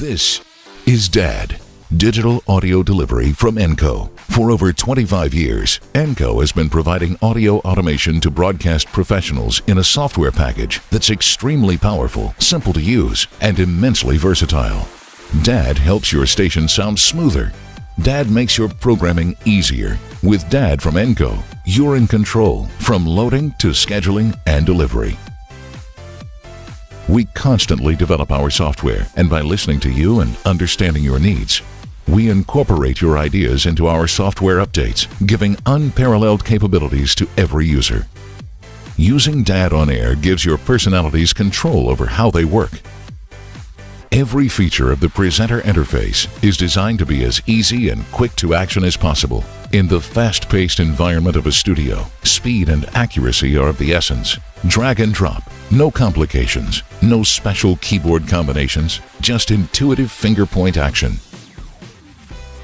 This is DAD, digital audio delivery from Enco. For over 25 years, Enco has been providing audio automation to broadcast professionals in a software package that's extremely powerful, simple to use, and immensely versatile. DAD helps your station sound smoother. DAD makes your programming easier. With DAD from Enco, you're in control from loading to scheduling and delivery. We constantly develop our software, and by listening to you and understanding your needs, we incorporate your ideas into our software updates, giving unparalleled capabilities to every user. Using DAD on air gives your personalities control over how they work. Every feature of the presenter interface is designed to be as easy and quick to action as possible. In the fast-paced environment of a studio, speed and accuracy are of the essence. Drag and drop, no complications, no special keyboard combinations, just intuitive finger point action.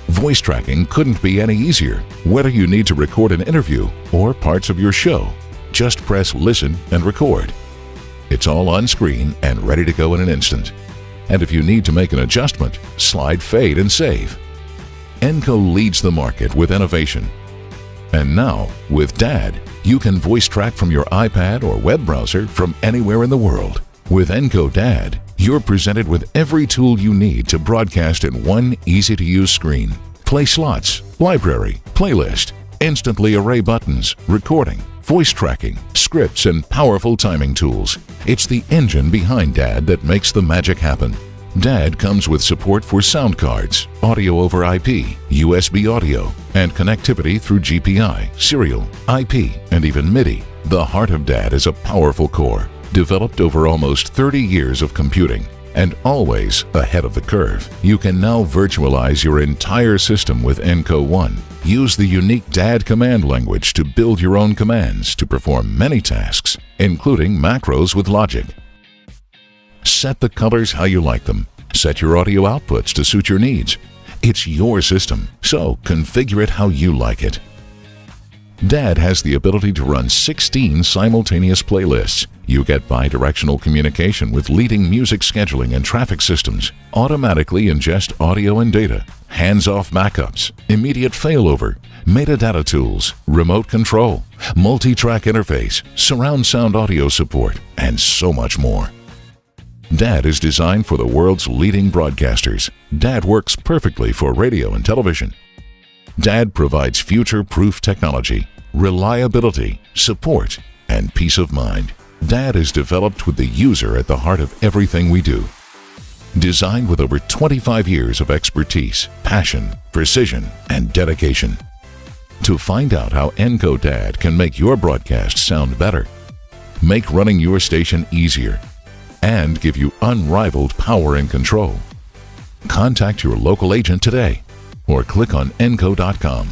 Voice tracking couldn't be any easier. Whether you need to record an interview or parts of your show, just press listen and record. It's all on screen and ready to go in an instant. And if you need to make an adjustment, slide fade and save. Enco leads the market with innovation. And now, with DAD, you can voice track from your iPad or web browser from anywhere in the world. With Enco DAD, you're presented with every tool you need to broadcast in one easy-to-use screen. Play slots, library, playlist, instantly array buttons, recording, voice tracking, scripts, and powerful timing tools. It's the engine behind DAD that makes the magic happen. DAD comes with support for sound cards, audio over IP, USB audio, and connectivity through GPI, serial, IP, and even MIDI. The heart of DAD is a powerful core, developed over almost 30 years of computing, and always ahead of the curve. You can now virtualize your entire system with Enco One. Use the unique DAD command language to build your own commands to perform many tasks, including macros with logic. Set the colors how you like them. Set your audio outputs to suit your needs. It's your system, so configure it how you like it. DAD has the ability to run 16 simultaneous playlists. You get bi-directional communication with leading music scheduling and traffic systems, automatically ingest audio and data, hands-off backups, immediate failover, metadata tools, remote control, multi-track interface, surround sound audio support, and so much more. DAD is designed for the world's leading broadcasters. DAD works perfectly for radio and television. DAD provides future-proof technology, reliability, support, and peace of mind. DAD is developed with the user at the heart of everything we do. Designed with over 25 years of expertise, passion, precision, and dedication. To find out how Enco DAD can make your broadcast sound better, make running your station easier, and give you unrivaled power and control. Contact your local agent today or click on enco.com.